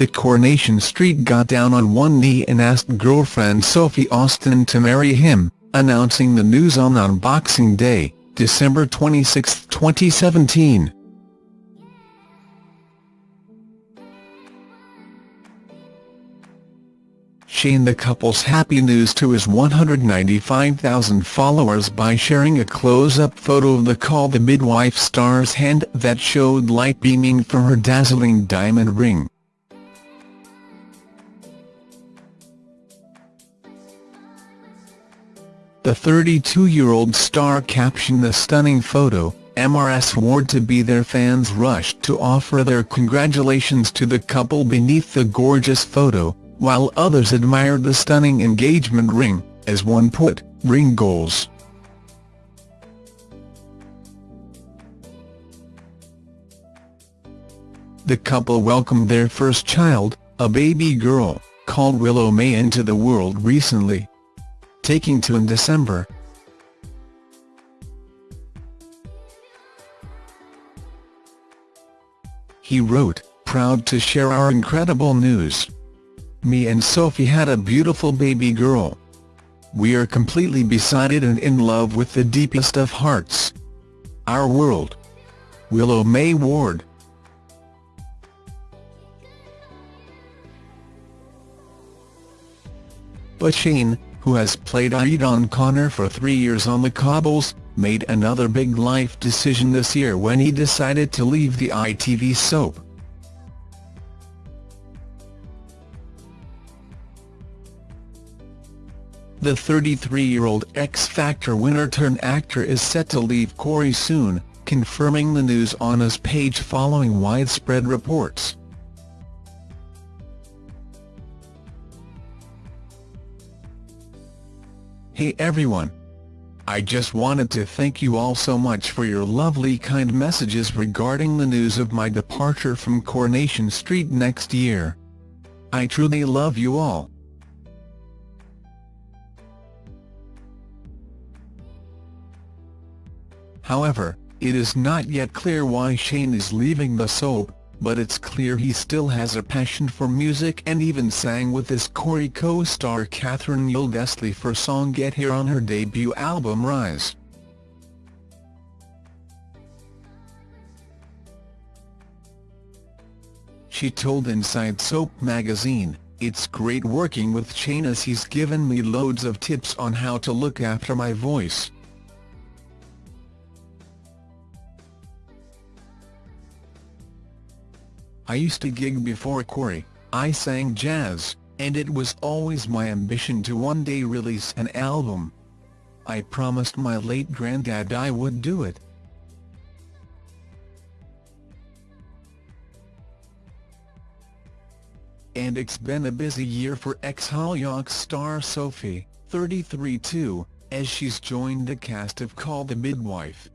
the Coronation Street got down on one knee and asked girlfriend Sophie Austin to marry him, announcing the news on Unboxing Day, December 26, 2017. Shane the couple's happy news to his 195,000 followers by sharing a close-up photo of the Call the Midwife star's hand that showed light beaming from her dazzling diamond ring. The 32-year-old star captioned the stunning photo, MRS Ward to be their fans rushed to offer their congratulations to the couple beneath the gorgeous photo, while others admired the stunning engagement ring, as one put, ring goals. The couple welcomed their first child, a baby girl, called Willow May into the world recently. Taking to in December. He wrote, proud to share our incredible news. Me and Sophie had a beautiful baby girl. We are completely beside and in love with the deepest of hearts. Our world. Willow May Ward But Shane, who has played Aidan Connor for three years on the cobbles, made another big life decision this year when he decided to leave the ITV soap. The 33-year-old X Factor winner-turned-actor is set to leave Corrie soon, confirming the news on his page following widespread reports. Hey everyone! I just wanted to thank you all so much for your lovely kind messages regarding the news of my departure from Coronation Street next year. I truly love you all. However, it is not yet clear why Shane is leaving the soap, but it's clear he still has a passion for music and even sang with his Corrie co-star Catherine Tyldesley for song Get Here on her debut album Rise. She told Inside Soap magazine, It's great working with Shane as he's given me loads of tips on how to look after my voice. I used to gig before Corrie, I sang jazz, and it was always my ambition to one day release an album. I promised my late granddad I would do it. And it's been a busy year for ex-Hollyoaks star Sophie, 33 too, as she's joined the cast of Call the Midwife.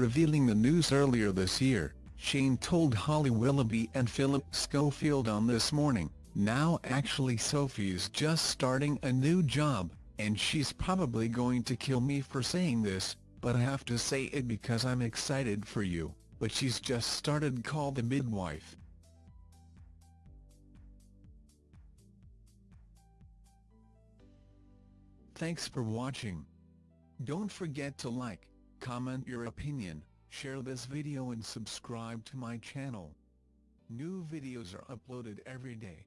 Revealing the news earlier this year, Shane told Holly Willoughby and Philip Schofield on This Morning, now actually Sophie's just starting a new job, and she's probably going to kill me for saying this, but I have to say it because I'm excited for you, but she's just started Call the Midwife. Thanks for watching. Don't forget to like, comment your opinion, share this video and subscribe to my channel. New videos are uploaded every day.